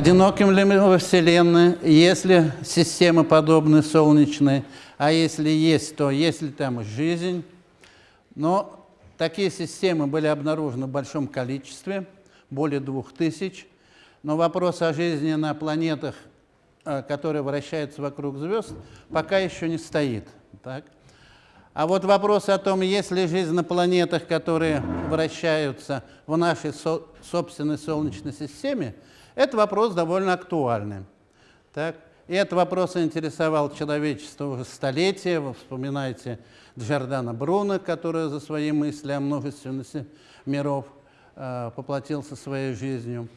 одиноким ли мы во Вселенной, есть ли системы подобные солнечной, а если есть, то есть ли там жизнь. Но такие системы были обнаружены в большом количестве, более двух тысяч. Но вопрос о жизни на планетах, э, которые вращаются вокруг звезд, пока еще не стоит. Так? А вот вопрос о том, есть ли жизнь на планетах, которые вращаются в нашей со собственной Солнечной системе, это вопрос довольно актуальный. Так? И этот вопрос интересовал человечество уже столетия. Вы вспоминаете Джордана Бруно, который за свои мысли о множественности миров э, поплатился своей жизнью.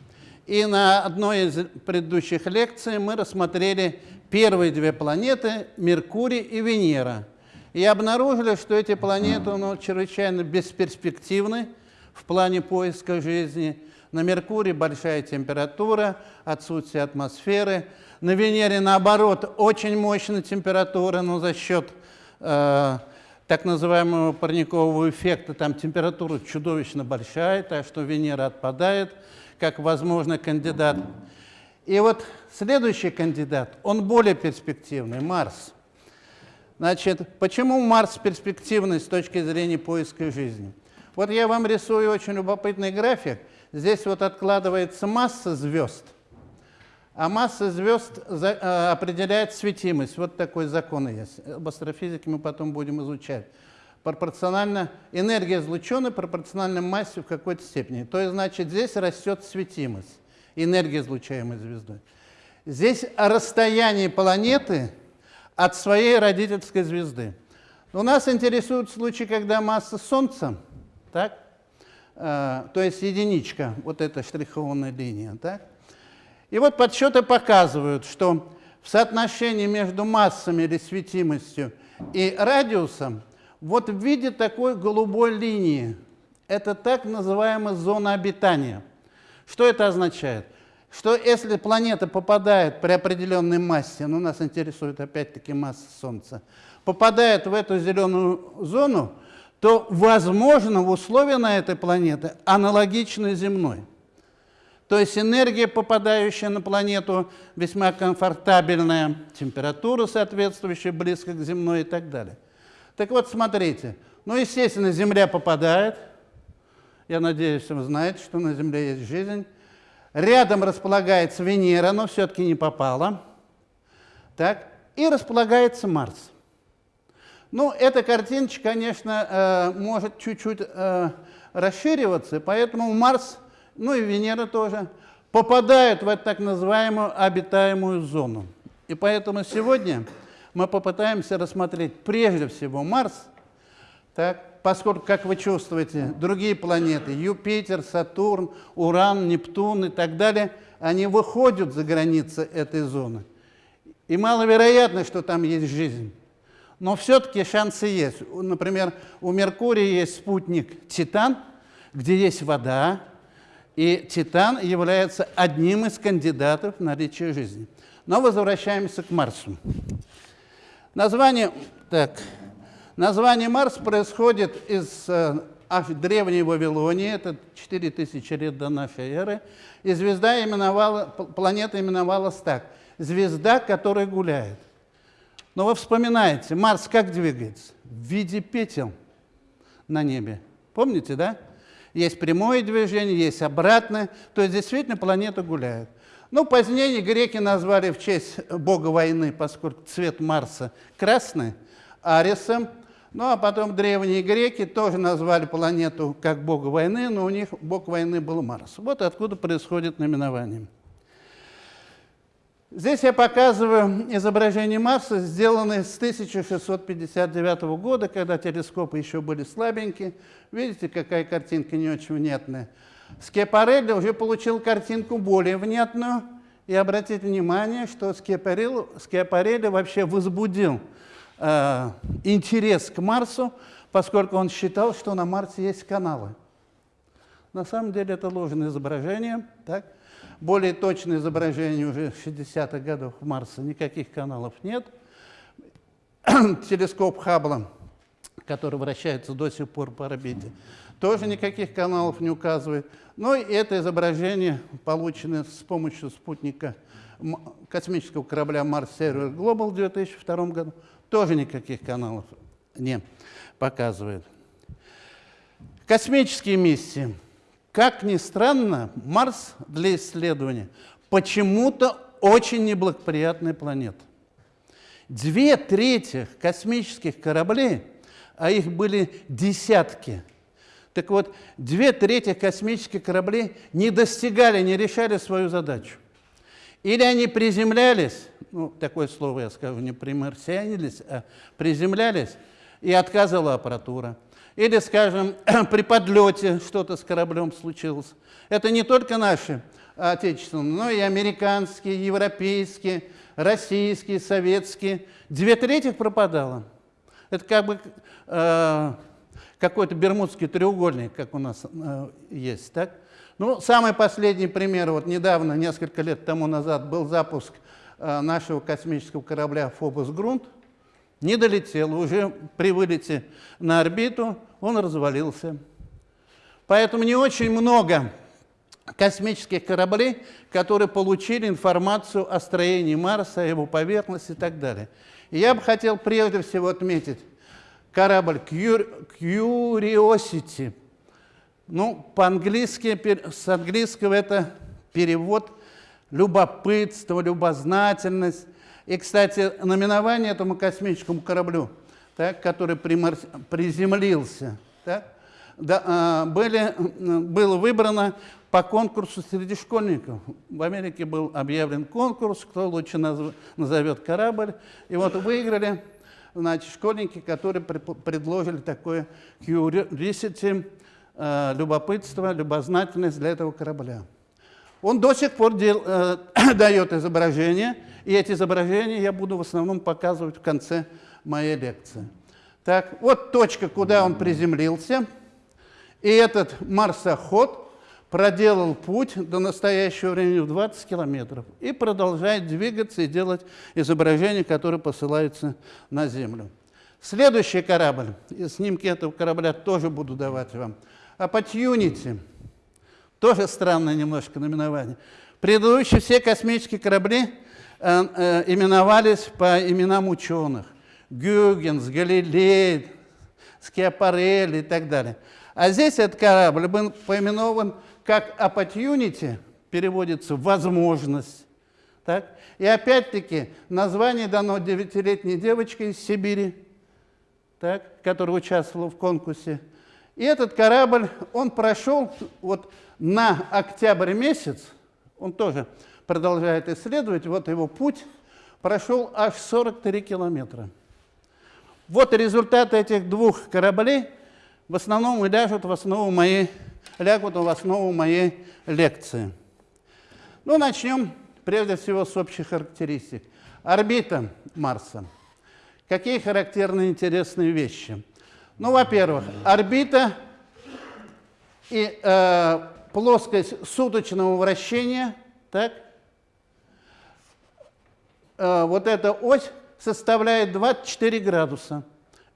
И на одной из предыдущих лекций мы рассмотрели первые две планеты – Меркурий и Венера – и обнаружили, что эти планеты ну, чрезвычайно бесперспективны в плане поиска жизни. На Меркурии большая температура, отсутствие атмосферы. На Венере, наоборот, очень мощная температура, но за счет э, так называемого парникового эффекта там температура чудовищно большая, так что Венера отпадает как возможный кандидат. И вот следующий кандидат, он более перспективный, Марс – Значит, почему Марс перспективный с точки зрения поиска жизни? Вот я вам рисую очень любопытный график. Здесь вот откладывается масса звезд, а масса звезд э, определяет светимость. Вот такой закон есть. Об астрофизике мы потом будем изучать. Пропорционально, энергия излучена пропорциональна массе в какой-то степени. То есть, значит, здесь растет светимость, энергия, излучаемой звездой. Здесь расстояние планеты от своей родительской звезды. Но нас интересует случай, когда масса Солнца, так, то есть единичка, вот эта штрихованная линия. Так? И вот подсчеты показывают, что в соотношении между массами или светимостью и радиусом, вот в виде такой голубой линии, это так называемая зона обитания. Что это означает? что если планета попадает при определенной массе, ну, нас интересует опять-таки масса Солнца, попадает в эту зеленую зону, то, возможно, условия на этой планете аналогичны земной. То есть энергия, попадающая на планету, весьма комфортабельная, температура соответствующая, близко к земной и так далее. Так вот, смотрите, ну, естественно, Земля попадает, я надеюсь, вы знаете, что на Земле есть жизнь, Рядом располагается Венера, но все-таки не попала. Так, и располагается Марс. Ну, эта картиночка, конечно, э, может чуть-чуть э, расшириваться, поэтому Марс, ну и Венера тоже, попадают в эту так называемую обитаемую зону. И поэтому сегодня мы попытаемся рассмотреть прежде всего Марс, так, поскольку, как вы чувствуете, другие планеты, Юпитер, Сатурн, Уран, Нептун и так далее, они выходят за границы этой зоны. И маловероятно, что там есть жизнь. Но все-таки шансы есть. Например, у Меркурия есть спутник Титан, где есть вода, и Титан является одним из кандидатов на наличие жизни. Но возвращаемся к Марсу. Название, так, Название Марс происходит из э, древней Вавилонии, это 4000 лет до нашей эры, и звезда именовала, планета именовалась так – звезда, которая гуляет. Но вы вспоминаете, Марс как двигается? В виде петел на небе. Помните, да? Есть прямое движение, есть обратное, то есть действительно планета гуляет. Ну, позднее греки назвали в честь бога войны, поскольку цвет Марса красный, Арисом – ну, а потом древние греки тоже назвали планету как бога войны, но у них бог войны был Марс. Вот откуда происходит наименование. Здесь я показываю изображение Марса, сделанное с 1659 года, когда телескопы еще были слабенькие. Видите, какая картинка не очень внятная. Скепарелли уже получил картинку более внятную. И обратите внимание, что Скепарелли, Скепарелли вообще возбудил э, интерес к Марсу, поскольку он считал, что на Марсе есть каналы. На самом деле это ложное изображение. Так? Более точное изображение уже 60-х годов Марса, никаких каналов нет. Телескоп Хаббла который вращается до сих пор по орбите, тоже никаких каналов не указывает. Но и это изображение, полученное с помощью спутника космического корабля Mars Server Global в 2002 году, тоже никаких каналов не показывает. Космические миссии. Как ни странно, Марс для исследования почему-то очень неблагоприятная планета. Две трети космических кораблей, а их были десятки, так вот, две трети космических кораблей не достигали, не решали свою задачу. Или они приземлялись, ну, такое слово я скажу, не примарсианились, а приземлялись, и отказывала аппаратура. Или, скажем, при подлете что-то с кораблем случилось. Это не только наши отечественные, но и американские, европейские, российские, советские. Две трети пропадало. Это как бы э, какой-то бермудский треугольник, как у нас э, есть. Так? Ну, самый последний пример, вот недавно, несколько лет тому назад, был запуск э, нашего космического корабля «Фобос Грунт», не долетел, уже при вылете на орбиту он развалился. Поэтому не очень много космических кораблей, которые получили информацию о строении Марса, о его поверхности и так далее. И я бы хотел прежде всего отметить корабль Curiosity. Ну, по-английски, с английского это перевод любопытство, любознательность. И, кстати, наименование этому космическому кораблю, так, который примар... приземлился, так, да, а, были, было выбрано по конкурсу среди школьников. В Америке был объявлен конкурс, кто лучше назов... назовет корабль. И вот выиграли значит, школьники, которые предложили такое curiosity, э, любопытство, любознательность для этого корабля. Он до сих пор дел, э, дает изображения, и эти изображения я буду в основном показывать в конце моей лекции. Так, вот точка, куда он приземлился. И этот марсоход проделал путь до настоящего времени в 20 километров и продолжает двигаться и делать изображения, которые посылаются на Землю. Следующий корабль, и снимки этого корабля тоже буду давать вам. Opportunity – тоже странное немножко наименование. Предыдущие все космические корабли именовались по именам ученых. Гюгенс, Галилей, Скиапарелли и так далее. А здесь этот корабль был поименован как Opportunity, переводится «возможность». Так? И опять-таки название дано девятилетней девочке из Сибири, так, которая участвовала в конкурсе. И этот корабль, он прошел вот на октябрь месяц, он тоже продолжает исследовать, вот его путь прошел аж 43 километра. Вот результаты этих двух кораблей в основном и ляжут в основу моей, лягут в основу моей лекции. Ну, начнем прежде всего с общих характеристик. Орбита Марса. Какие характерные интересные вещи? Ну, во-первых, орбита и э, плоскость суточного вращения, так, э, вот эта ось составляет 24 градуса.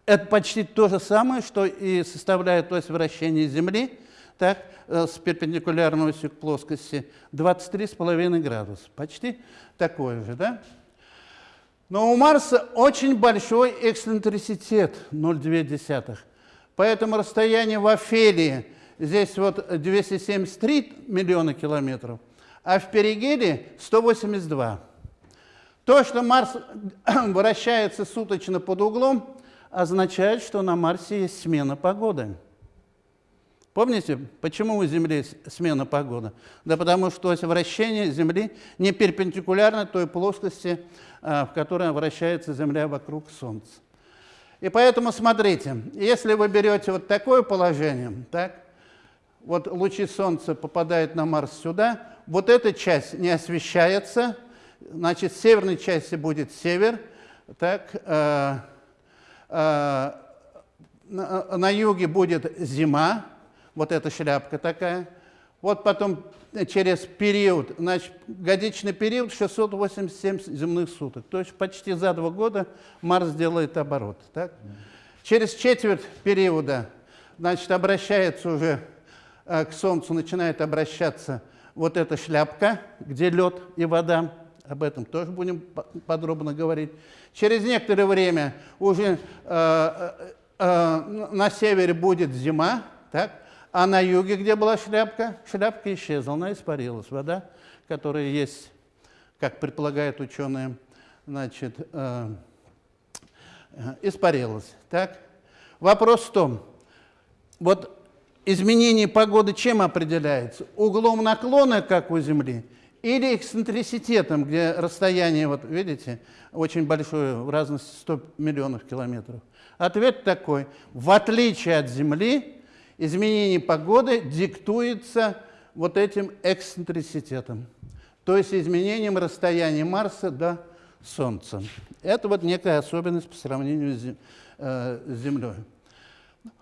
Это почти то же самое, что и составляет ось вращения Земли, так, э, с перпендикулярной осью к плоскости, 23,5 градуса. Почти такое же, да? Но у Марса очень большой эксцентриситет, 0,2. Поэтому расстояние в Офелии здесь вот 273 миллиона километров, а в перигеле 182. То, что Марс вращается суточно под углом, означает, что на Марсе есть смена погоды. Помните, почему у Земли смена погоды? Да потому что вращение Земли не перпендикулярно той плоскости, а, в которой вращается Земля вокруг Солнца. И поэтому смотрите, если вы берете вот такое положение, так, вот лучи Солнца попадают на Марс сюда, вот эта часть не освещается, значит, в северной части будет север, так, э, э, на, на юге будет зима, вот эта шляпка такая, вот потом через период, значит, годичный период 687 земных суток, то есть почти за два года Марс делает оборот. Так? Через четверть периода, значит, обращается уже э, к Солнцу, начинает обращаться вот эта шляпка, где лед и вода. Об этом тоже будем подробно говорить. Через некоторое время уже э, э, на севере будет зима, так? а на юге, где была шляпка, шляпка исчезла, она испарилась. Вода, которая есть, как предполагают ученые, значит, э, испарилась. Так? Вопрос в том, вот изменение погоды чем определяется? Углом наклона, как у Земли, или эксцентриситетом, где расстояние, вот видите, очень большое, в разности 100 миллионов километров? Ответ такой. В отличие от Земли, изменение погоды диктуется вот этим эксцентриситетом, то есть изменением расстояния Марса до Солнца. Это вот некая особенность по сравнению с э, Землей.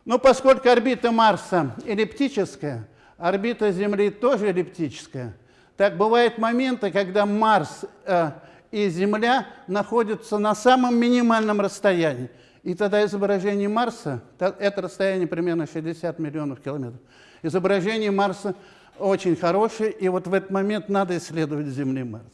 Но поскольку орбита Марса эллиптическая, орбита Земли тоже эллиптическая, так бывают моменты, когда Марс э, и Земля находятся на самом минимальном расстоянии. И тогда изображение Марса, это расстояние примерно 60 миллионов километров, изображение Марса очень хорошее, и вот в этот момент надо исследовать Земли Марс.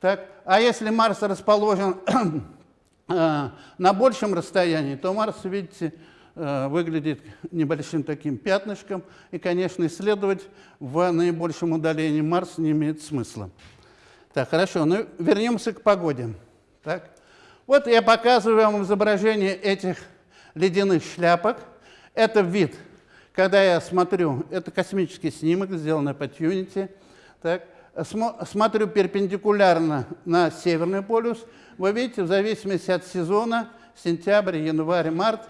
Так? А если Марс расположен э, на большем расстоянии, то Марс, видите, выглядит небольшим таким пятнышком, и, конечно, исследовать в наибольшем удалении Марс не имеет смысла. Так, хорошо, ну вернемся к погоде. Так? Вот я показываю вам изображение этих ледяных шляпок. Это вид, когда я смотрю, это космический снимок, сделанный по Unity. Так? смотрю перпендикулярно на Северный полюс, вы видите, в зависимости от сезона, сентябрь, январь, март,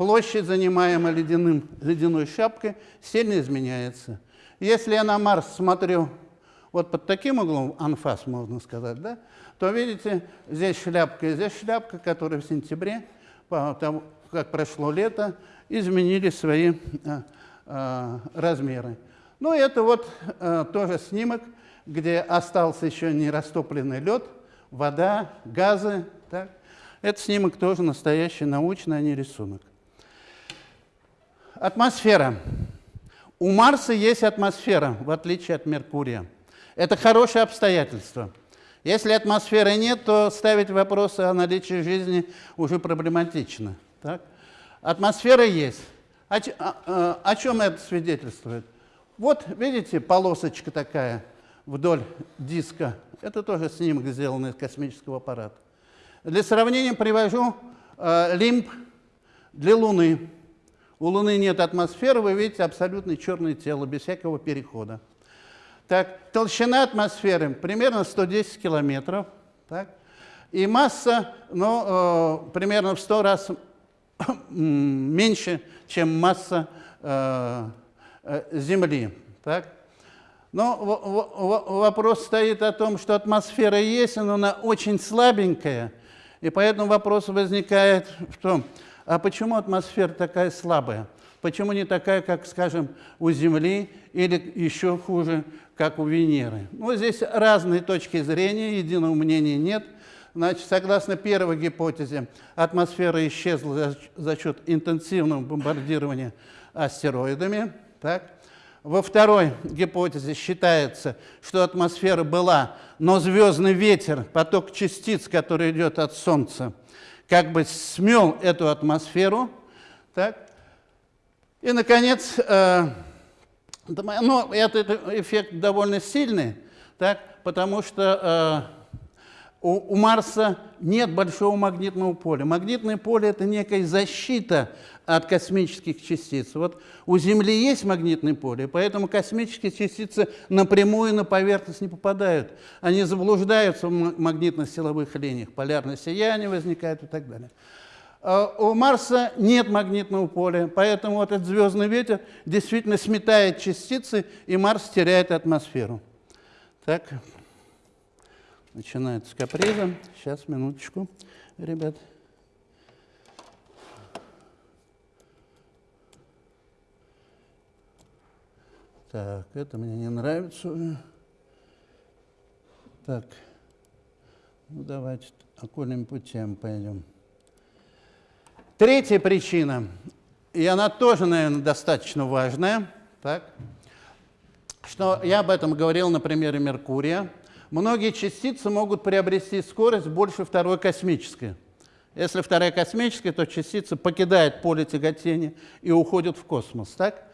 площадь, занимаемая ледяным, ледяной шапкой, сильно изменяется. Если я на Марс смотрю вот под таким углом, анфас, можно сказать, да, то видите, здесь шляпка и здесь шляпка, которые в сентябре, по тому, как прошло лето, изменили свои а, а, размеры. Ну, это вот а, тоже снимок, где остался еще не растопленный лед, вода, газы. Так? Это снимок тоже настоящий научный, а не рисунок. Атмосфера. У Марса есть атмосфера, в отличие от Меркурия. Это хорошее обстоятельство. Если атмосферы нет, то ставить вопросы о наличии жизни уже проблематично. Так? Атмосфера есть. О, о, а, о чем это свидетельствует? Вот, видите, полосочка такая – вдоль диска. Это тоже снимок, сделанный из космического аппарата. Для сравнения привожу э, лимб для Луны. У Луны нет атмосферы, вы видите абсолютно черное тело, без всякого перехода. Так, толщина атмосферы примерно 110 километров. Так, и масса ну, э, примерно в 100 раз меньше, чем масса э, э, Земли. Так. Но вопрос стоит о том, что атмосфера есть, но она очень слабенькая. И поэтому вопрос возникает в том, а почему атмосфера такая слабая? Почему не такая, как, скажем, у Земли или еще хуже, как у Венеры? Ну, здесь разные точки зрения, единого мнения нет. Значит, согласно первой гипотезе, атмосфера исчезла за, счет интенсивного бомбардирования астероидами. Так? Во второй гипотезе считается, что атмосфера была, но звездный ветер, поток частиц, который идет от Солнца, как бы смел эту атмосферу. Так? И, наконец, э, ну, этот эффект довольно сильный, так? потому что э, у, у Марса нет большого магнитного поля. Магнитное поле – это некая защита от космических частиц. Вот у Земли есть магнитное поле, поэтому космические частицы напрямую на поверхность не попадают. Они заблуждаются в магнитно-силовых линиях, полярное сияние возникает и так далее. А у Марса нет магнитного поля, поэтому вот этот звездный ветер действительно сметает частицы, и Марс теряет атмосферу. Так, начинается каприза. Сейчас, минуточку, ребят. Так, это мне не нравится Так, ну давайте окольным путем пойдем. Третья причина, и она тоже, наверное, достаточно важная, так, что я об этом говорил на примере Меркурия. Многие частицы могут приобрести скорость больше второй космической. Если вторая космическая, то частица покидает поле тяготения и уходит в космос. Так,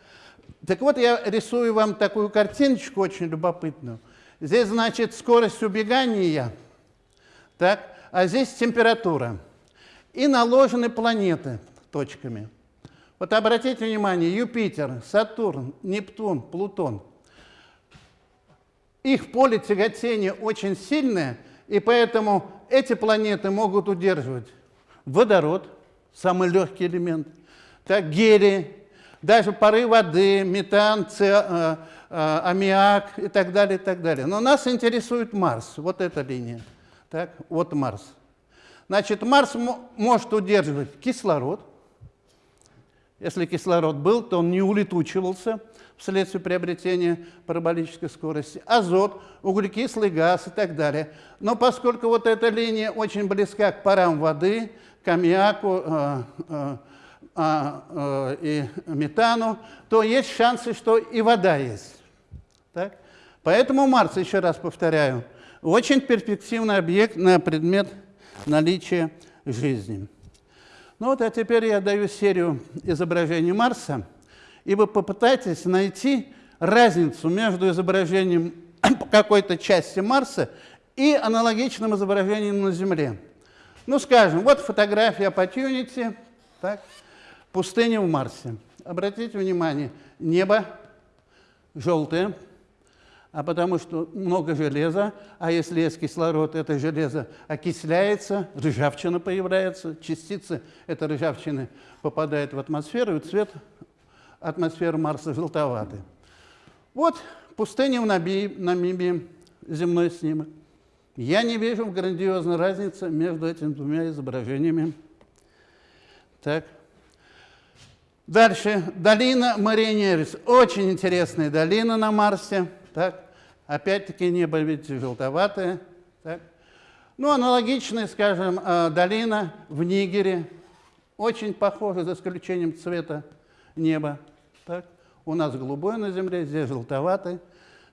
так вот, я рисую вам такую картиночку очень любопытную. Здесь, значит, скорость убегания, так, а здесь температура. И наложены планеты точками. Вот обратите внимание, Юпитер, Сатурн, Нептун, Плутон. Их поле тяготения очень сильное, и поэтому эти планеты могут удерживать водород, самый легкий элемент, так, гелий, даже пары воды, метан, ц, э, э, аммиак и так далее, и так далее. Но нас интересует Марс, вот эта линия. Так, вот Марс. Значит, Марс может удерживать кислород. Если кислород был, то он не улетучивался вследствие приобретения параболической скорости. Азот, углекислый газ и так далее. Но поскольку вот эта линия очень близка к парам воды, к аммиаку э, э, э, и метану, то есть шансы, что и вода есть. Так? Поэтому Марс, еще раз повторяю, очень перспективный объект на предмет наличия жизни. Ну вот, а теперь я даю серию изображений Марса, и вы попытайтесь найти разницу между изображением какой-то части Марса и аналогичным изображением на Земле. Ну, скажем, вот фотография Opportunity, так, пустыня в Марсе. Обратите внимание, небо желтое, а потому что много железа, а если есть кислород, это железо окисляется, ржавчина появляется, частицы этой ржавчины попадают в атмосферу, и цвет атмосферы Марса желтоватый. Вот пустыня в Намибии, земной снимок. Я не вижу грандиозной разницы между этими двумя изображениями. Так. Дальше. Долина Маринерис. Очень интересная долина на Марсе. Так. Опять-таки небо, видите, желтоватое. Так? Ну, аналогичная, скажем, э, долина в Нигере. Очень похожа, за исключением цвета неба. Так? У нас голубое на земле, здесь желтоватый.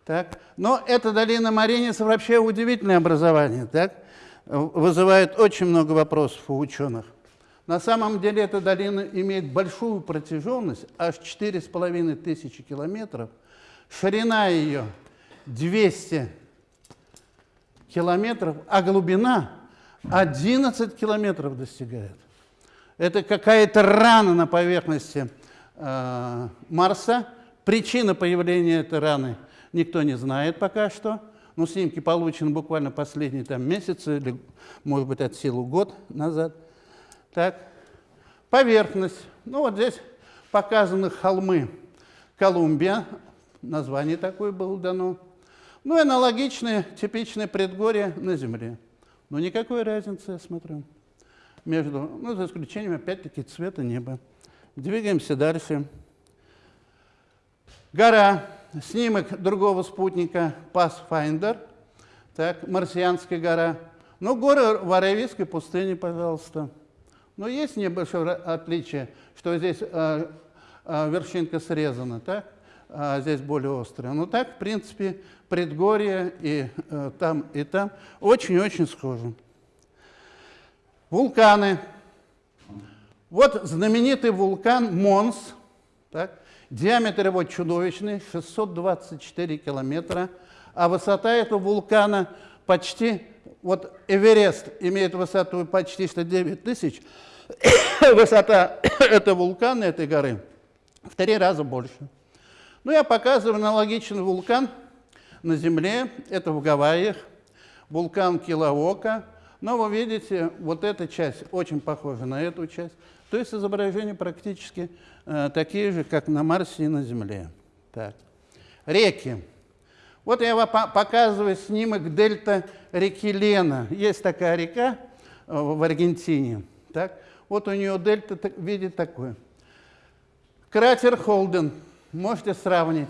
Так? Но эта долина Мариниса вообще удивительное образование. Так? Вызывает очень много вопросов у ученых. На самом деле эта долина имеет большую протяженность, аж 4,5 тысячи километров. Ширина ее 200 километров, а глубина 11 километров достигает. Это какая-то рана на поверхности э, Марса. Причина появления этой раны никто не знает пока что. Но снимки получены буквально последние там, месяцы, или, может быть, от силы год назад. Так, поверхность. Ну, вот здесь показаны холмы Колумбия. Название такое было дано. Ну и аналогичные, типичные предгорья на Земле. Но никакой разницы, я смотрю, между, ну, за исключением, опять-таки, цвета неба. Двигаемся дальше. Гора. Снимок другого спутника Pathfinder. Так, Марсианская гора. Ну, горы в Аравийской пустыне, пожалуйста. Но есть небольшое отличие, что здесь э, э, вершинка срезана, так? а здесь более острая. Но так, в принципе, предгорье и э, там, и там очень-очень схожи. Вулканы. Вот знаменитый вулкан Монс. Так, диаметр его чудовищный, 624 километра, а высота этого вулкана почти, вот Эверест имеет высоту почти что 9 тысяч, высота этого вулкана, этой горы, в три раза больше. Ну, я показываю аналогичный вулкан на Земле, это в Гавайях, вулкан Килаока. Но вы видите, вот эта часть очень похожа на эту часть. То есть изображения практически э, такие же, как на Марсе и на Земле. Так. Реки. Вот я вам показываю снимок дельта реки Лена. Есть такая река э, в Аргентине. Так. Вот у нее дельта в виде такой. Кратер Холден можете сравнить.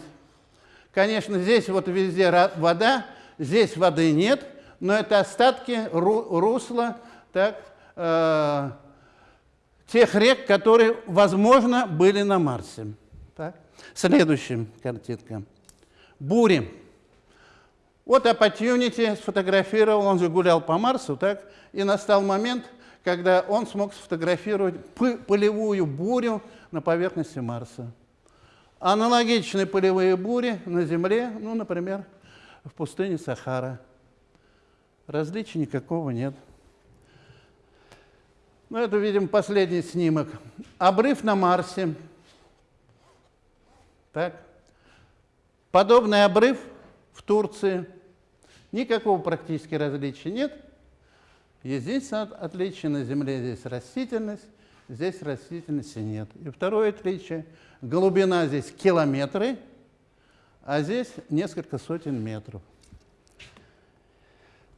Конечно, здесь вот везде вода, здесь воды нет, но это остатки русла так, э, тех рек, которые, возможно, были на Марсе. Так? Следующая картинка. Бури. Вот Opportunity сфотографировал, он же гулял по Марсу, так? И настал момент, когда он смог сфотографировать полевую бурю на поверхности Марса. Аналогичные полевые бури на Земле, ну, например, в пустыне Сахара. Различий никакого нет. Ну, это, видим, последний снимок. Обрыв на Марсе. Так. Подобный обрыв в Турции. Никакого практически различия нет. Единственное отличие на Земле здесь растительность, здесь растительности нет. И второе отличие – глубина здесь километры, а здесь несколько сотен метров.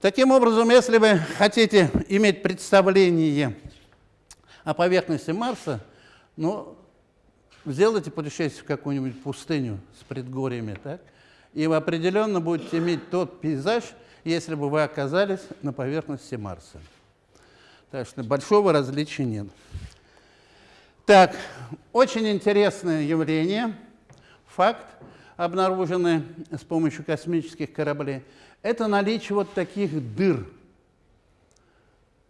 Таким образом, если вы хотите иметь представление о поверхности Марса, ну, сделайте путешествие в какую-нибудь пустыню с предгорьями, так? и вы определенно будете иметь тот пейзаж, если бы вы оказались на поверхности Марса. Так что большого различия нет. Так, очень интересное явление, факт, обнаруженный с помощью космических кораблей, это наличие вот таких дыр.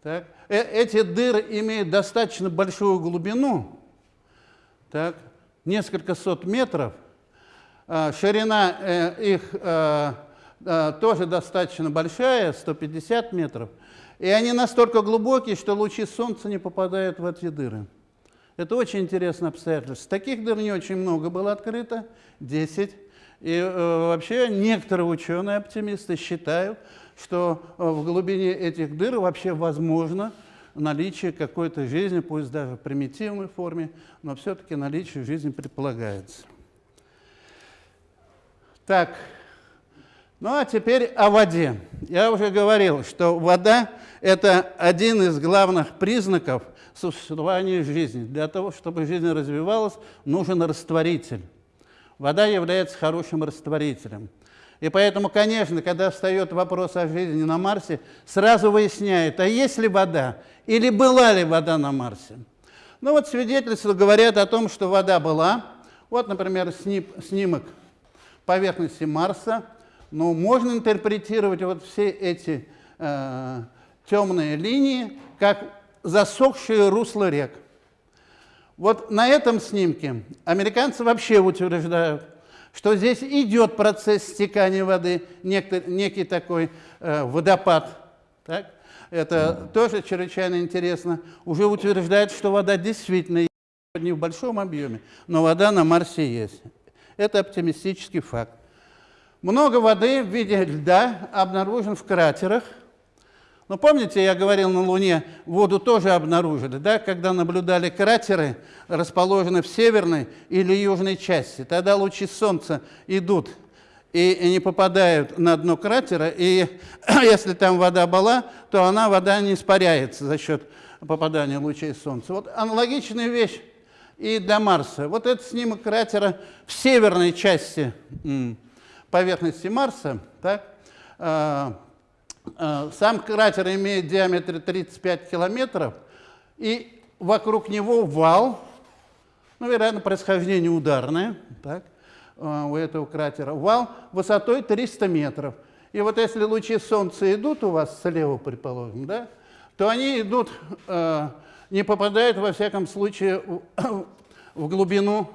Так, э эти дыры имеют достаточно большую глубину, так, несколько сот метров, а, ширина э, их э, э, тоже достаточно большая, 150 метров, и они настолько глубокие, что лучи солнца не попадают в эти дыры. Это очень интересное обстоятельство. Таких дыр не очень много было открыто, 10. И э, вообще некоторые ученые-оптимисты считают, что э, в глубине этих дыр вообще возможно наличие какой-то жизни, пусть даже в примитивной форме, но все-таки наличие жизни предполагается. Так, ну а теперь о воде. Я уже говорил, что вода – это один из главных признаков существования жизни. Для того, чтобы жизнь развивалась, нужен растворитель. Вода является хорошим растворителем. И поэтому, конечно, когда встает вопрос о жизни на Марсе, сразу выясняют, а есть ли вода или была ли вода на Марсе. Ну вот свидетельства говорят о том, что вода была. Вот, например, снимок поверхности Марса. Но можно интерпретировать вот все эти э, темные линии как засохшие русла рек. Вот на этом снимке американцы вообще утверждают, что здесь идет процесс стекания воды, некий, некий такой э, водопад. Так? Это тоже чрезвычайно интересно. Уже утверждают, что вода действительно есть, не в большом объеме, но вода на Марсе есть. Это оптимистический факт. Много воды в виде льда обнаружен в кратерах – но помните, я говорил, на Луне воду тоже обнаружили, да, когда наблюдали кратеры, расположенные в северной или южной части. Тогда лучи Солнца идут и не попадают на дно кратера, и если там вода была, то она, вода не испаряется за счет попадания лучей Солнца. Вот аналогичная вещь и для Марса. Вот этот снимок кратера в северной части поверхности Марса, так, а, сам кратер имеет диаметр 35 километров, и вокруг него вал, ну, вероятно, происхождение ударное, так, э, у этого кратера, вал высотой 300 метров. И вот если лучи Солнца идут у вас слева, предположим, да, то они идут, э, не попадают, во всяком случае, в, глубину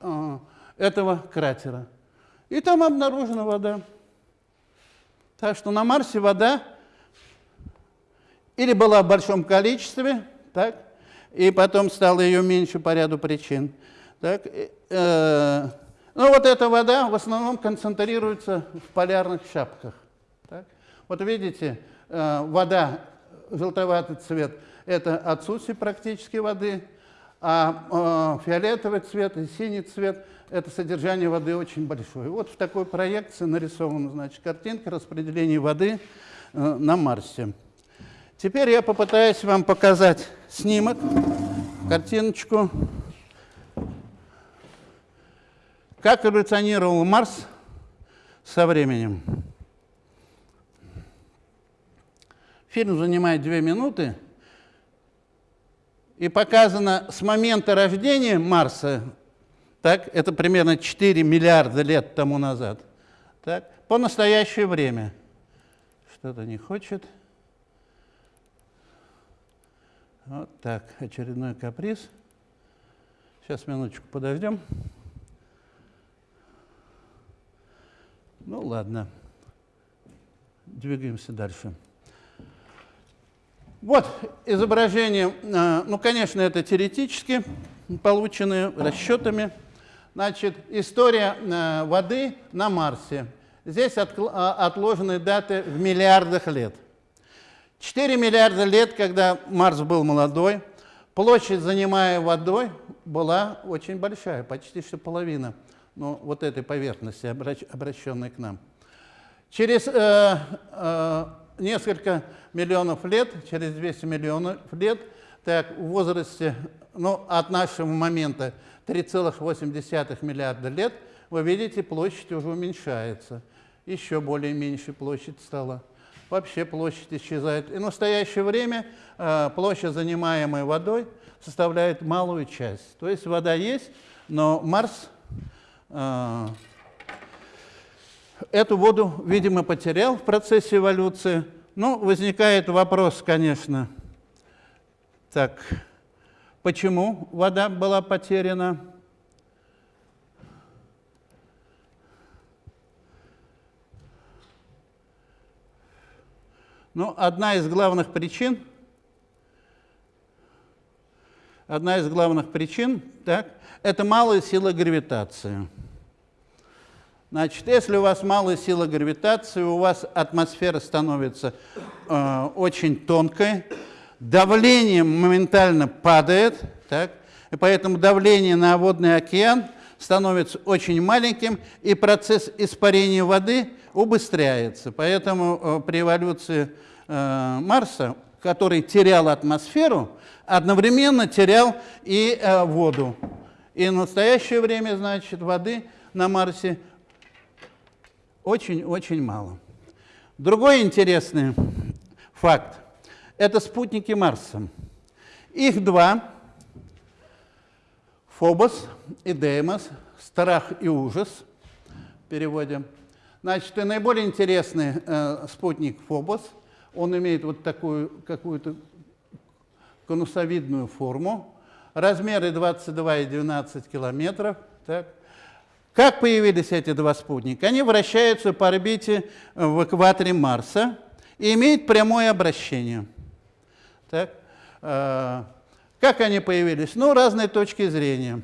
э, этого кратера. И там обнаружена вода. Так что на Марсе вода или была в большом количестве, так, и потом стало ее меньше по ряду причин. Так, э, ну вот эта вода в основном концентрируется в полярных шапках. Так. Вот видите, э, вода, желтоватый цвет – это отсутствие практически воды, а э, фиолетовый цвет и синий цвет – это содержание воды очень большое. Вот в такой проекции нарисована значит, картинка распределения воды э, на Марсе. Теперь я попытаюсь вам показать снимок, картиночку, как эволюционировал Марс со временем. Фильм занимает две минуты. И показано с момента рождения Марса, так, это примерно 4 миллиарда лет тому назад, так, по настоящее время. Что-то не хочет. Вот так, очередной каприз. Сейчас минуточку подождем. Ну ладно, двигаемся дальше. Вот изображение, э, ну, конечно, это теоретически полученные расчетами. Значит, история э, воды на Марсе. Здесь э, отложены даты в миллиардах лет. 4 миллиарда лет, когда Марс был молодой, площадь, занимая водой, была очень большая, почти что половина ну, вот этой поверхности, обращенной к нам. Через э, э, несколько миллионов лет, через 200 миллионов лет, так, в возрасте, ну, от нашего момента 3,8 миллиарда лет, вы видите, площадь уже уменьшается. Еще более меньше площадь стала. Вообще площадь исчезает. И в настоящее время э, площадь, занимаемая водой, составляет малую часть. То есть вода есть, но Марс э, эту воду, видимо, потерял в процессе эволюции. Ну, возникает вопрос, конечно, так, почему вода была потеряна? Ну, одна из главных причин, одна из главных причин, так, это малая сила гравитации. Значит, если у вас малая сила гравитации, у вас атмосфера становится э, очень тонкой, давление моментально падает, так, и поэтому давление на водный океан становится очень маленьким, и процесс испарения воды убыстряется. Поэтому э, при эволюции э, Марса, который терял атмосферу, одновременно терял и э, воду. И в настоящее время, значит, воды на Марсе очень-очень мало. Другой интересный факт – это спутники Марса. Их два – Фобос и Деймос, страх и ужас. В переводе. Значит, и наиболее интересный э, спутник Фобос, он имеет вот такую какую-то конусовидную форму, размеры 22,12 километров, так, как появились эти два спутника? Они вращаются по орбите в экваторе Марса и имеют прямое обращение. Так? Э, как они появились? Ну, разные точки зрения.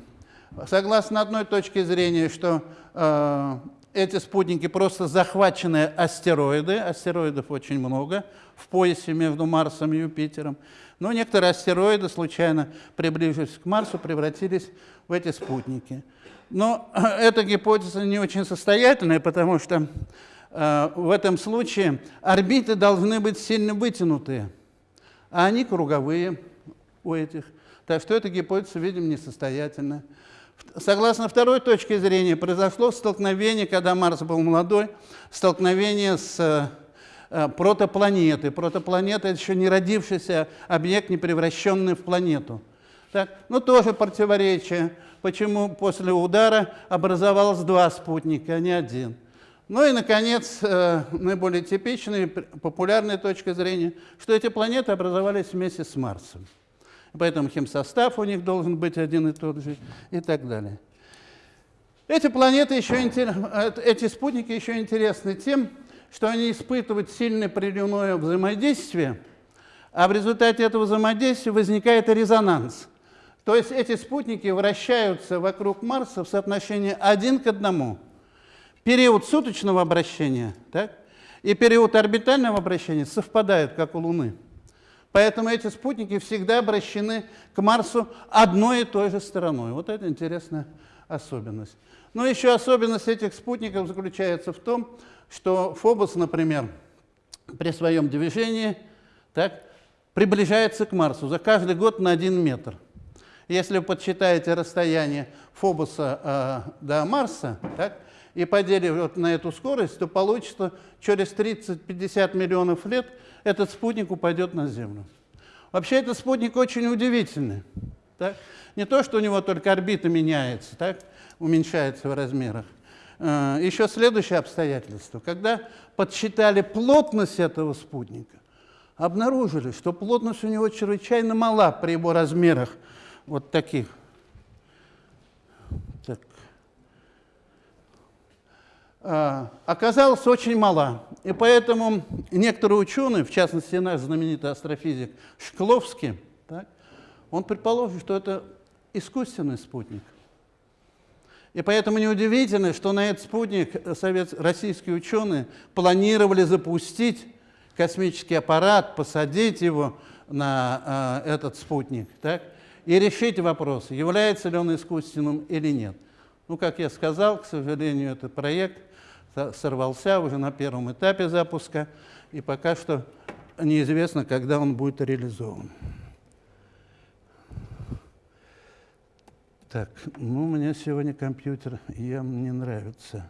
Согласно одной точке зрения, что э, эти спутники просто захваченные астероиды, астероидов очень много в поясе между Марсом и Юпитером, но некоторые астероиды, случайно приближившись к Марсу, превратились в эти спутники. Но эта гипотеза не очень состоятельная, потому что э, в этом случае орбиты должны быть сильно вытянутые, а они круговые у этих. Так что эта гипотеза, видимо, несостоятельная. Согласно второй точке зрения, произошло столкновение, когда Марс был молодой, столкновение с э, протопланетой. Протопланета – это еще не родившийся объект, не превращенный в планету. Так? Ну, тоже противоречие почему после удара образовалось два спутника, а не один. Ну и, наконец, э, наиболее типичная, популярная точка зрения, что эти планеты образовались вместе с Марсом. Поэтому химсостав у них должен быть один и тот же и так далее. Эти планеты еще э, эти спутники еще интересны тем, что они испытывают сильное приливное взаимодействие, а в результате этого взаимодействия возникает резонанс – то есть эти спутники вращаются вокруг Марса в соотношении один к одному. Период суточного обращения так, и период орбитального обращения совпадают, как у Луны. Поэтому эти спутники всегда обращены к Марсу одной и той же стороной. Вот это интересная особенность. Но еще особенность этих спутников заключается в том, что Фобос, например, при своем движении так, приближается к Марсу за каждый год на один метр – если вы подсчитаете расстояние Фобуса э, до Марса, так, и поделив вот на эту скорость, то получится, через 30-50 миллионов лет этот спутник упадет на Землю. Вообще этот спутник очень удивительный. Так? Не то, что у него только орбита меняется, так? уменьшается в размерах. Э, Еще следующее обстоятельство. Когда подсчитали плотность этого спутника, обнаружили, что плотность у него чрезвычайно мала при его размерах вот таких. Так. А, оказалась очень мала. И поэтому некоторые ученые, в частности наш знаменитый астрофизик Шкловский, так, он предположил, что это искусственный спутник. И поэтому неудивительно, что на этот спутник совет, российские ученые планировали запустить космический аппарат, посадить его на э, этот спутник так, и решить вопрос, является ли он искусственным или нет. Ну, как я сказал, к сожалению, этот проект сорвался уже на первом этапе запуска, и пока что неизвестно, когда он будет реализован. Так, ну, у меня сегодня компьютер явно не нравится.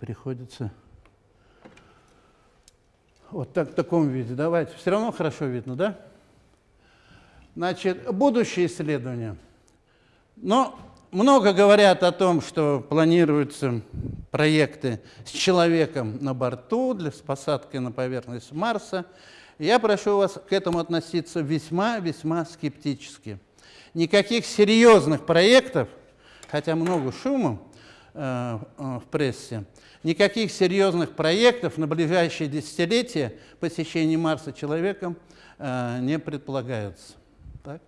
Приходится вот так в таком виде. Давайте. Все равно хорошо видно, да? Значит, будущее исследования. Но много говорят о том, что планируются проекты с человеком на борту для посадки на поверхность Марса. Я прошу вас к этому относиться весьма-весьма скептически никаких серьезных проектов, хотя много шума э, э, в прессе, никаких серьезных проектов на ближайшие десятилетия посещения Марса человеком э, не предполагается. Так?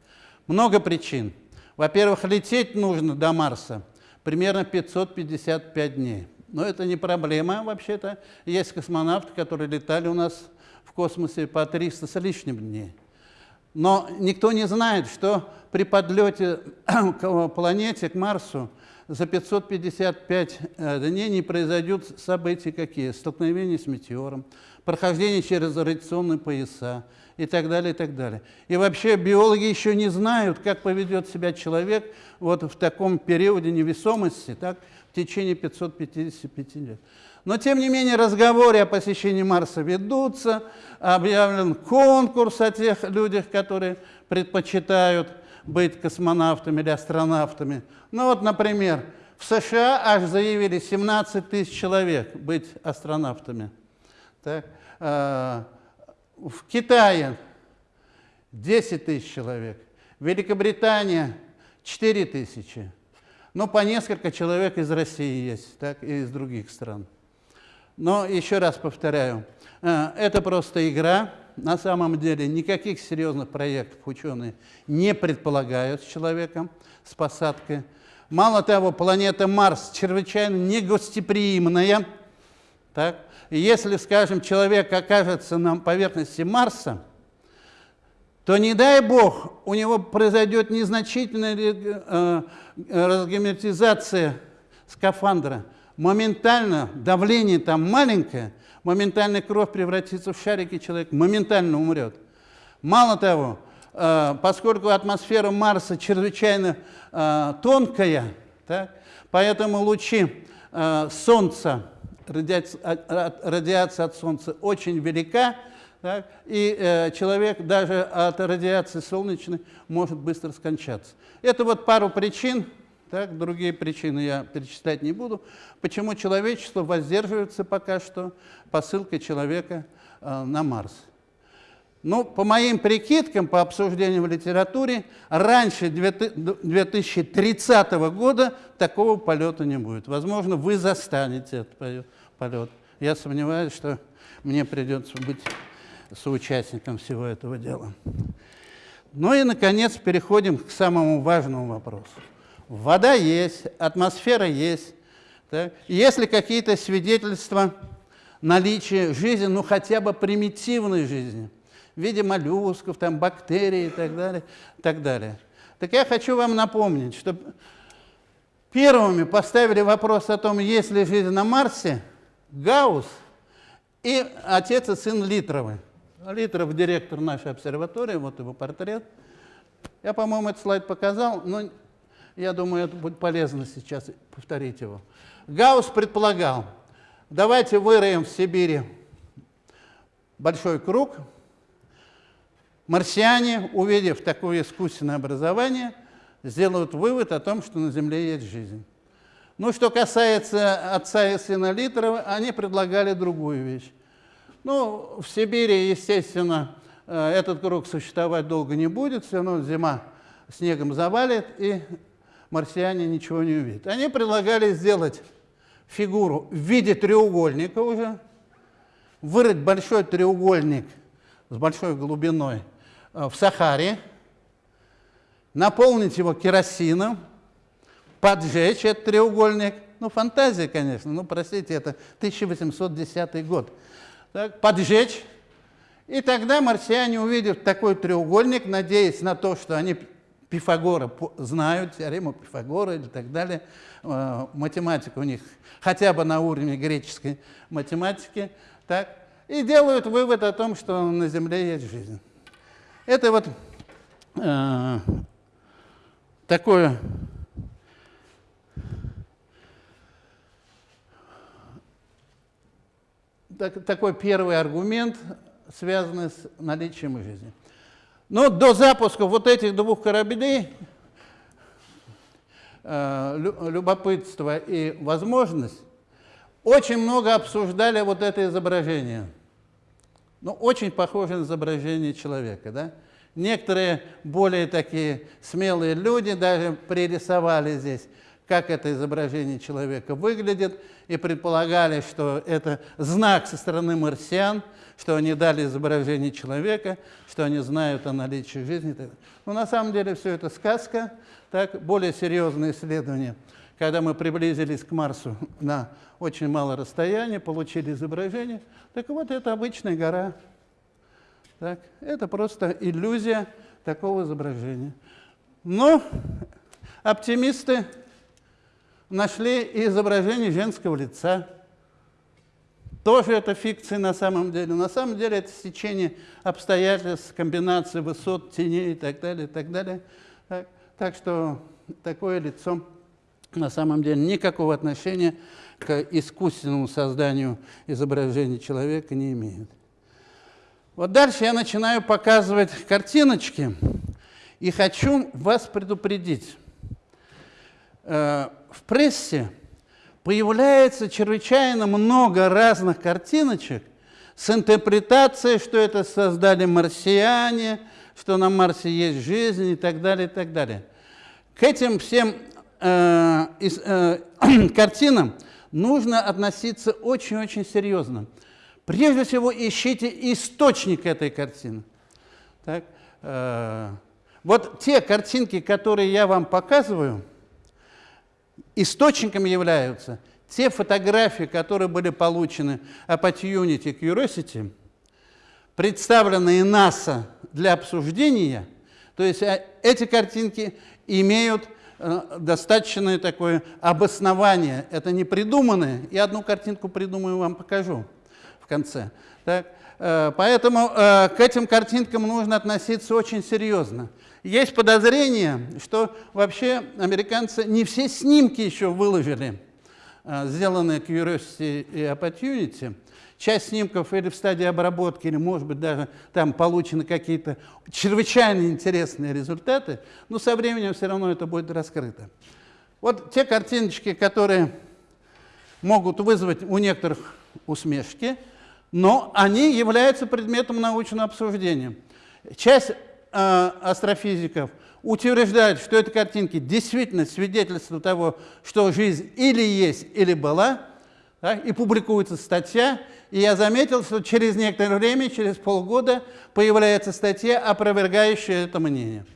Много причин. Во-первых, лететь нужно до Марса примерно 555 дней. Но это не проблема вообще-то. Есть космонавты, которые летали у нас в космосе по 300 с лишним дней. Но никто не знает, что при подлете к планете, к Марсу, за 555 э, дней не произойдут события какие? Столкновение с метеором, прохождение через радиационные пояса и так далее, и так далее. И вообще биологи еще не знают, как поведет себя человек вот в таком периоде невесомости, так, в течение 555 лет. Но, тем не менее, разговоры о посещении Марса ведутся, объявлен конкурс о тех людях, которые предпочитают быть космонавтами или астронавтами. Ну вот, например, в США аж заявили 17 тысяч человек быть астронавтами. Так? В Китае 10 тысяч человек. Великобритания 4 тысячи. Ну, по несколько человек из России есть, так, и из других стран. Но еще раз повторяю, э, это просто игра. На самом деле никаких серьезных проектов ученые не предполагают с человеком, с посадкой. Мало того, планета Марс чрезвычайно негостеприимная. Так? И если, скажем, человек окажется на поверхности Марса, то не дай бог, у него произойдет незначительная э, разгерметизация скафандра – моментально давление там маленькое, моментально кровь превратится в шарики, человек моментально умрет. Мало того, э, поскольку атмосфера Марса чрезвычайно э, тонкая, так, поэтому лучи э, Солнца, радиация, радиация от Солнца очень велика, так, и э, человек даже от радиации солнечной может быстро скончаться. Это вот пару причин, так, другие причины я перечислять не буду. Почему человечество воздерживается пока что посылкой человека э, на Марс? Ну, по моим прикидкам, по обсуждениям в литературе, раньше 2030 года такого полета не будет. Возможно, вы застанете этот полет. Я сомневаюсь, что мне придется быть соучастником всего этого дела. Ну и, наконец, переходим к самому важному вопросу. Вода есть, атмосфера есть. Так? Если какие-то свидетельства наличия жизни, ну хотя бы примитивной жизни, в виде моллюсков, там, бактерий и так далее, так далее. Так я хочу вам напомнить, что первыми поставили вопрос о том, есть ли жизнь на Марсе, Гаусс и отец и сын Литровы. Литров – директор нашей обсерватории, вот его портрет. Я, по-моему, этот слайд показал, но я думаю, это будет полезно сейчас повторить его. Гаусс предполагал, давайте выроем в Сибири большой круг, марсиане, увидев такое искусственное образование, сделают вывод о том, что на Земле есть жизнь. Ну, что касается отца и сына Литрова, они предлагали другую вещь. Ну, в Сибири, естественно, э, этот круг существовать долго не будет, все равно зима снегом завалит, и марсиане ничего не увидят. Они предлагали сделать фигуру в виде треугольника уже, вырыть большой треугольник с большой глубиной в Сахаре, наполнить его керосином, поджечь этот треугольник. Ну, фантазия, конечно, ну, простите, это 1810 год. Так, поджечь, и тогда марсиане увидят такой треугольник, надеясь на то, что они Пифагора знают, теорему Пифагора и так далее. Э, математика у них хотя бы на уровне греческой математики. Так, и делают вывод о том, что на Земле есть жизнь. Это вот э, такое так, такой первый аргумент, связанный с наличием жизни. Но до запуска вот этих двух кораблей э, любопытство и возможность очень много обсуждали вот это изображение. Ну, очень похоже на изображение человека, да? Некоторые более такие смелые люди даже пририсовали здесь как это изображение человека выглядит, и предполагали, что это знак со стороны марсиан, что они дали изображение человека, что они знают о наличии жизни. Но на самом деле все это сказка, так, более серьезные исследования. Когда мы приблизились к Марсу на очень мало расстояния, получили изображение, так вот это обычная гора. Так, это просто иллюзия такого изображения. Но оптимисты нашли изображение женского лица. Тоже это фикция на самом деле. На самом деле это сечение обстоятельств, комбинации высот, теней и так далее, и так далее. Так, так что такое лицо на самом деле никакого отношения к искусственному созданию изображения человека не имеет. Вот дальше я начинаю показывать картиночки и хочу вас предупредить. Э, в прессе появляется чрезвычайно много разных картиночек с интерпретацией, что это создали марсиане, что на Марсе есть жизнь и так далее, и так далее. К этим всем э, э, картинам нужно относиться очень-очень серьезно. Прежде всего, ищите источник этой картины. Так, э, вот те картинки, которые я вам показываю – Источником являются те фотографии, которые были получены Opportunity Curiosity, представленные НАСА для обсуждения, то есть а, эти картинки имеют э, достаточное такое обоснование. Это не придуманное. Я одну картинку придумаю, вам покажу в конце. Так? Э, поэтому э, к этим картинкам нужно относиться очень серьезно. Есть подозрение, что вообще американцы не все снимки еще выложили, сделанные Curiosity и Opportunity. Часть снимков или в стадии обработки, или, может быть, даже там получены какие-то чрезвычайно интересные результаты, но со временем все равно это будет раскрыто. Вот те картиночки, которые могут вызвать у некоторых усмешки, но они являются предметом научного обсуждения. Часть э, астрофизиков утверждают, что эти картинки действительно свидетельство того, что жизнь или есть, или была, да, и публикуется статья, и я заметил, что через некоторое время, через полгода, появляется статья, опровергающая это мнение.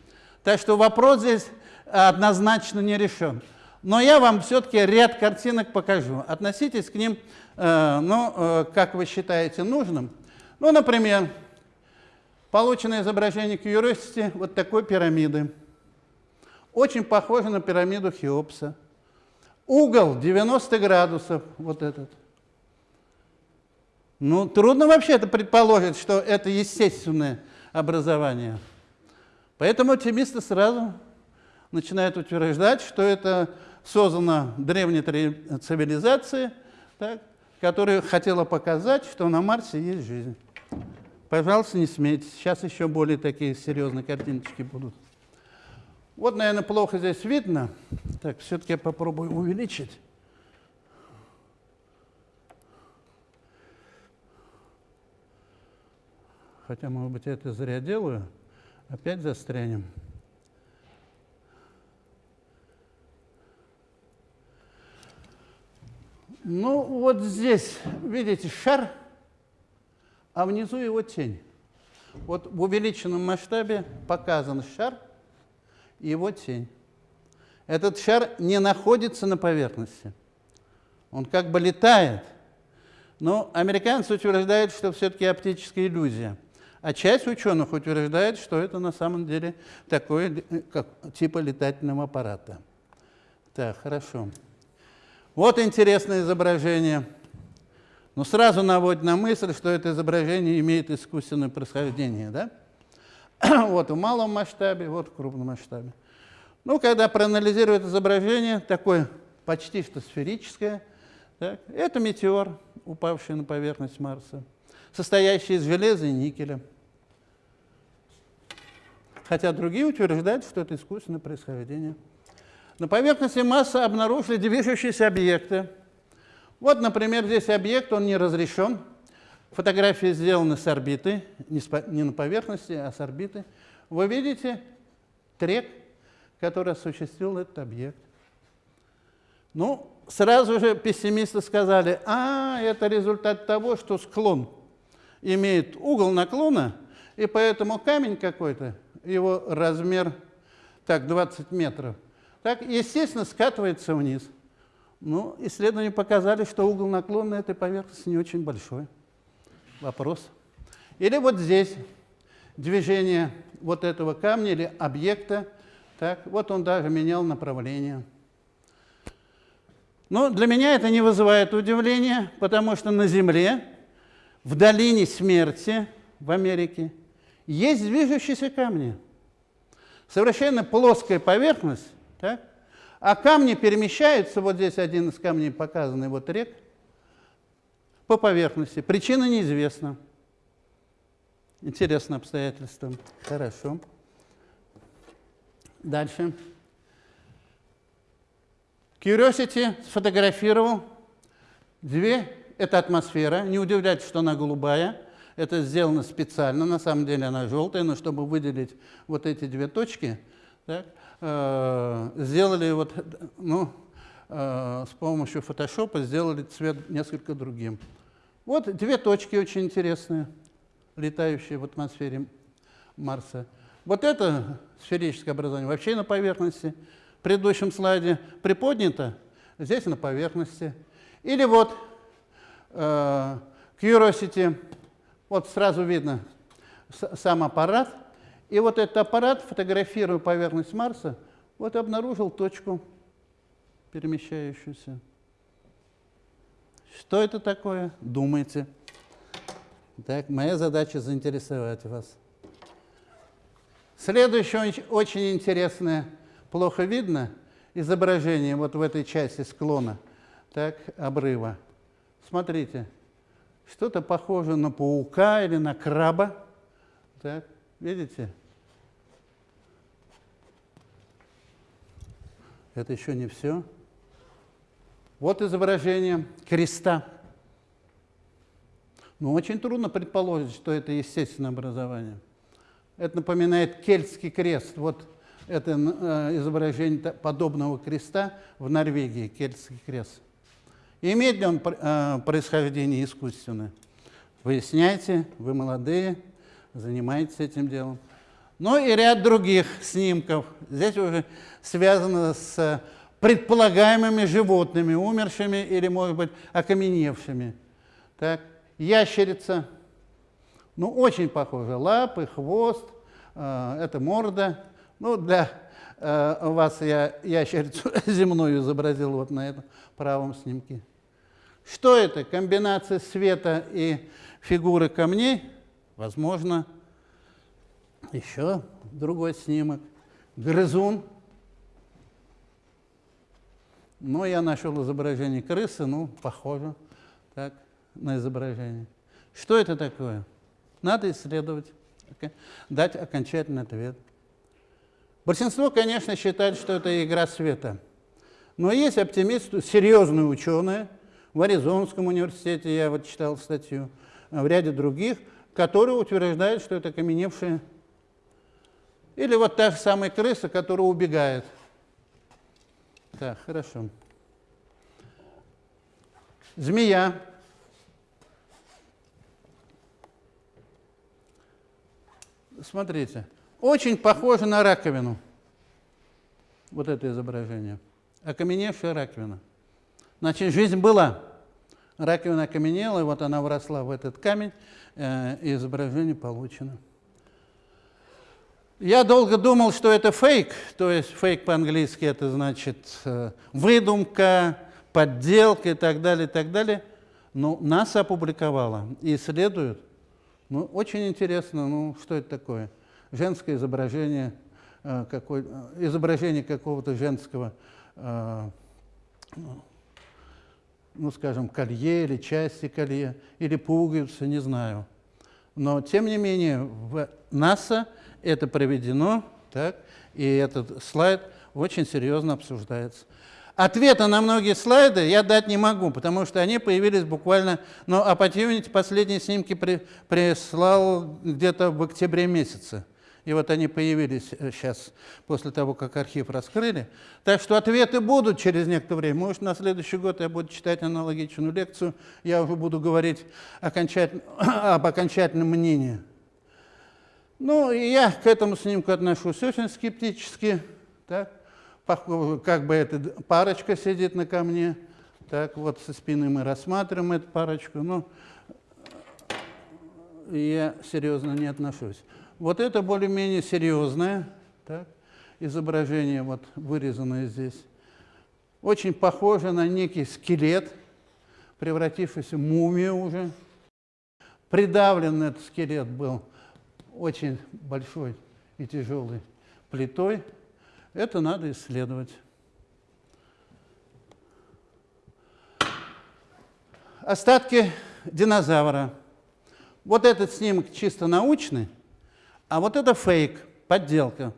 Так что вопрос здесь однозначно не решен. Но я вам все-таки ряд картинок покажу. Относитесь к ним, э, ну, э, как вы считаете нужным. Ну, например, Получено изображение Curiosity вот такой пирамиды. Очень похоже на пирамиду Хеопса. Угол 90 градусов, вот этот. Ну, трудно вообще это предположить, что это естественное образование. Поэтому оптимисты сразу начинают утверждать, что это создано древней цивилизацией, так, которая хотела показать, что на Марсе есть жизнь. Пожалуйста, не смейтесь. Сейчас еще более такие серьезные картиночки будут. Вот, наверное, плохо здесь видно. Так, все-таки я попробую увеличить. Хотя, может быть, я это зря делаю. Опять застрянем. Ну, вот здесь, видите, шар, а внизу его тень. Вот в увеличенном масштабе показан шар и его тень. Этот шар не находится на поверхности. Он как бы летает. Но американцы утверждают, что все-таки оптическая иллюзия. А часть ученых утверждает, что это на самом деле такое как, типа летательного аппарата. Так, хорошо. Вот интересное изображение. Но сразу наводит на мысль, что это изображение имеет искусственное происхождение. Да? вот в малом масштабе, вот в крупном масштабе. Ну, когда проанализируют изображение, такое почти что сферическое, так, это метеор, упавший на поверхность Марса, состоящий из железа и никеля. Хотя другие утверждают, что это искусственное происхождение. На поверхности Марса обнаружили движущиеся объекты. Вот, например, здесь объект, он не разрешен. Фотографии сделаны с орбиты, не на поверхности, а с орбиты. Вы видите трек, который осуществил этот объект. Ну, сразу же пессимисты сказали, а, это результат того, что склон имеет угол наклона, и поэтому камень какой-то, его размер, так, 20 метров, так, естественно, скатывается вниз. Ну, исследования показали, что угол наклона этой поверхности не очень большой. Вопрос. Или вот здесь движение вот этого камня или объекта, так, вот он даже менял направление. Но для меня это не вызывает удивления, потому что на Земле, в долине смерти в Америке, есть движущиеся камни. Совершенно плоская поверхность, так? а камни перемещаются, вот здесь один из камней показанный, вот рек, по поверхности. Причина неизвестна. Интересное обстоятельство. Хорошо. Дальше. Curiosity сфотографировал две, это атмосфера, не удивляйтесь, что она голубая, это сделано специально, на самом деле она желтая, но чтобы выделить вот эти две точки, так, э, сделали вот, ну, э, с помощью фотошопа сделали цвет несколько другим. Вот две точки очень интересные, летающие в атмосфере Марса. Вот это сферическое образование вообще на поверхности – в предыдущем слайде приподнято, здесь на поверхности. Или вот э, Curiosity, вот сразу видно сам аппарат, и вот этот аппарат, фотографируя поверхность Марса, вот обнаружил точку перемещающуюся. Что это такое? Думайте. Так, моя задача заинтересовать вас. Следующее очень интересное плохо видно изображение вот в этой части склона так, обрыва. Смотрите, что-то похоже на паука или на краба. Так, видите? Это еще не все. Вот изображение креста. Но очень трудно предположить, что это естественное образование. Это напоминает кельтский крест. Вот это э, изображение подобного креста в Норвегии, кельтский крест. Имеет ли он э, происхождение искусственное? Выясняйте, вы молодые, занимаетесь этим делом. Ну и ряд других снимков. Здесь уже связано с предполагаемыми животными, умершими или, может быть, окаменевшими. Так, ящерица, ну, очень похожа. Лапы, хвост, э, это морда. Ну, для э, вас я ящерицу земную изобразил вот на этом правом снимке. Что это? Комбинация света и фигуры камней? Возможно. Еще другой снимок. Грызун. Ну, я нашел изображение крысы, ну, похоже так, на изображение. Что это такое? Надо исследовать, дать окончательный ответ. Большинство, конечно, считает, что это игра света. Но есть оптимисты, серьезные ученые, в Аризонском университете, я вот читал статью, в ряде других, которые утверждают, что это каменевшие. Или вот та же самая крыса, которая убегает. Так, хорошо. Змея. Смотрите, очень похоже на раковину. Вот это изображение. Окаменевшая раковина. Значит, жизнь была. Раковина окаменела, и вот она вросла в этот камень, э, и изображение получено. Я долго думал, что это фейк, то есть фейк по-английски это значит э, выдумка, подделка и так далее, и так далее. Но НАСА опубликовала и исследуют. Ну, очень интересно, ну, что это такое? Женское изображение, э, какой, э, изображение какого-то женского, э, ну, скажем, колье или части колье, или пуговицы, не знаю. Но, тем не менее, в НАСА это проведено, так, и этот слайд очень серьезно обсуждается. Ответа на многие слайды я дать не могу, потому что они появились буквально... Но Opportunity последние снимки при, прислал где-то в октябре месяце. И вот они появились сейчас, э, после того, как архив раскрыли. Так что ответы будут через некоторое время. Может, на следующий год я буду читать аналогичную лекцию, я уже буду говорить окончательно, об окончательном мнении. Ну, и я к этому снимку отношусь очень скептически. Так? как бы эта парочка сидит на камне, так вот со спины мы рассматриваем эту парочку, но я серьезно не отношусь. Вот это более-менее серьезное так, изображение, вот вырезанное здесь. Очень похоже на некий скелет, превратившийся в мумию уже. Придавлен этот скелет был очень большой и тяжелой плитой. Это надо исследовать. Остатки динозавра. Вот этот снимок чисто научный, а вот это фейк, подделка.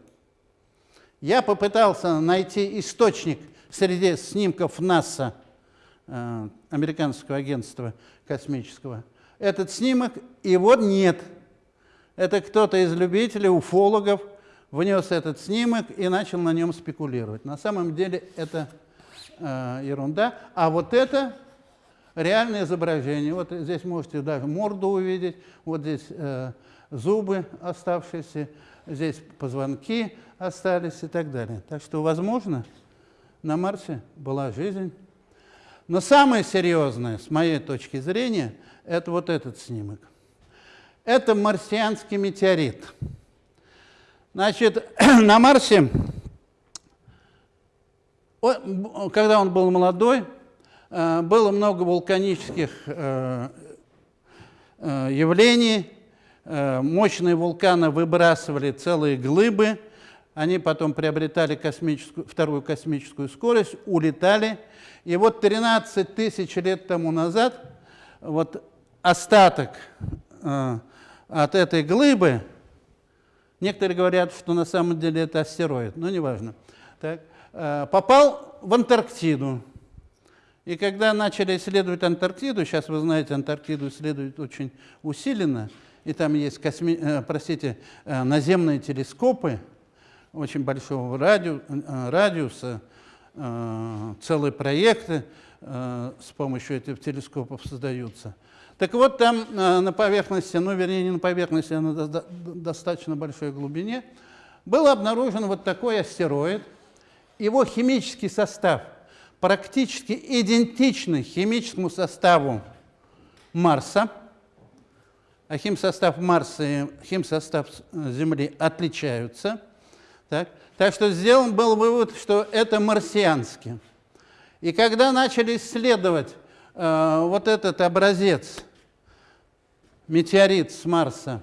Я попытался найти источник среди снимков НАСА, э, американского агентства космического. Этот снимок, его нет. Это кто-то из любителей, уфологов – внес этот снимок и начал на нем спекулировать. На самом деле это э, ерунда. А вот это реальное изображение. Вот здесь можете даже морду увидеть, вот здесь э, зубы оставшиеся, здесь позвонки остались и так далее. Так что, возможно, на Марсе была жизнь. Но самое серьезное, с моей точки зрения, это вот этот снимок. Это марсианский метеорит. Значит, на Марсе, когда он был молодой, э, было много вулканических э, э, явлений. Мощные вулканы выбрасывали целые глыбы. Они потом приобретали космическую, вторую космическую скорость, улетали. И вот 13 тысяч лет тому назад вот остаток от этой глыбы Некоторые говорят, что на самом деле это астероид, но неважно. Так, э, попал в Антарктиду. И когда начали исследовать Антарктиду, сейчас вы знаете, Антарктиду исследуют очень усиленно, и там есть косми, э, простите, э, наземные телескопы очень большого радиу, радиуса, целые проекты с помощью этих телескопов создаются. Так вот, там э, на поверхности, ну, вернее, не на поверхности, а на достаточно большой глубине, был обнаружен вот такой астероид. Его химический состав практически идентичный химическому составу Марса, а химсостав Марса и химсостав Земли отличаются. Так, так что сделан был вывод, что это марсианский. И когда начали исследовать э, вот этот образец, метеорит с Марса,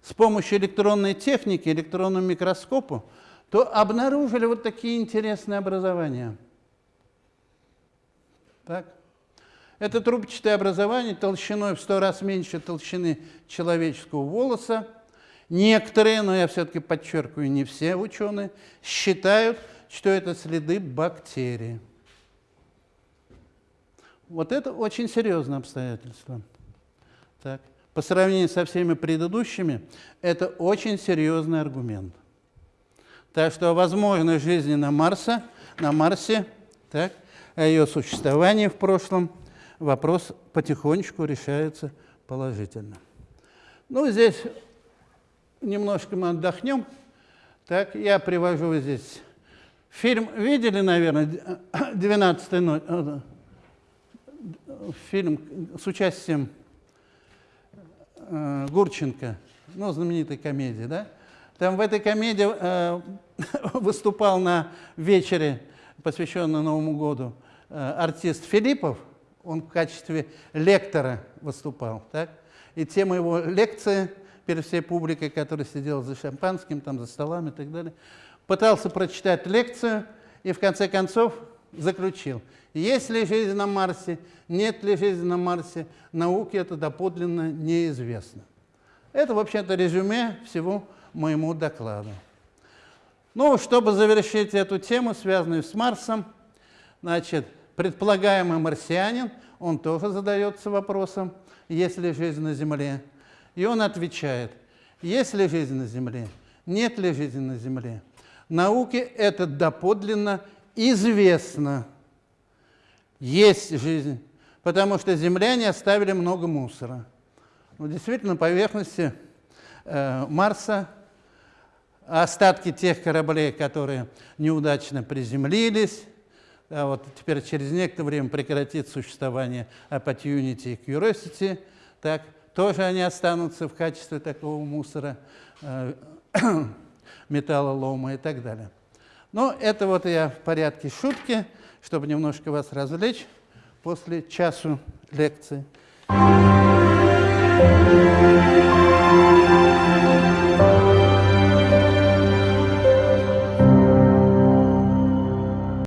с помощью электронной техники, электронного микроскопа, то обнаружили вот такие интересные образования. Так? Это трубчатое образование толщиной в 100 раз меньше толщины человеческого волоса. Некоторые, но я все-таки подчеркиваю, не все ученые, считают, что это следы бактерий. Вот это очень серьезное обстоятельство. Так. По сравнению со всеми предыдущими, это очень серьезный аргумент. Так что о возможной жизни на, Марсе, на Марсе, так, о ее существовании в прошлом, вопрос потихонечку решается положительно. Ну, здесь немножко мы отдохнем. Так, я привожу здесь фильм. Видели, наверное, 12 ночь? Э, фильм с участием э, Гурченко, ну, знаменитой комедии, да? Там в этой комедии э, выступал на вечере, посвященном Новому году, э, артист Филиппов, он в качестве лектора выступал, так? И тема его лекции перед всей публикой, которая сидела за шампанским, там, за столами и так далее, пытался прочитать лекцию и в конце концов заключил, есть ли жизнь на Марсе, нет ли жизни на Марсе, науке это доподлинно неизвестно. Это, вообще-то, резюме всего моему докладу. Ну, чтобы завершить эту тему, связанную с Марсом, значит, предполагаемый марсианин, он тоже задается вопросом, есть ли жизнь на Земле. И он отвечает, есть ли жизнь на Земле, нет ли жизни на Земле. Науке это доподлинно известно. Есть жизнь, потому что земляне оставили много мусора. Ну, действительно, на поверхности э, Марса остатки тех кораблей, которые неудачно приземлились, а вот теперь через некоторое время прекратит существование Opportunity и Curiosity, так, тоже они останутся в качестве такого мусора, э, металлолома и так далее. Но это вот я в порядке шутки, чтобы немножко вас развлечь после часу лекции.